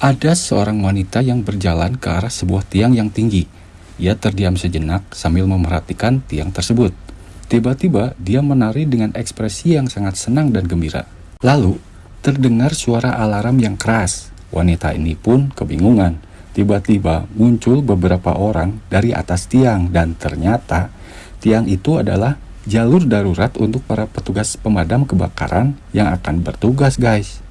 Ada seorang wanita yang berjalan ke arah sebuah tiang yang tinggi. Ia terdiam sejenak sambil memerhatikan tiang tersebut. Tiba-tiba, dia menari dengan ekspresi yang sangat senang dan gembira. Lalu, terdengar suara alarm yang keras. Wanita ini pun kebingungan. Tiba-tiba muncul beberapa orang dari atas tiang dan ternyata tiang itu adalah jalur darurat untuk para petugas pemadam kebakaran yang akan bertugas guys.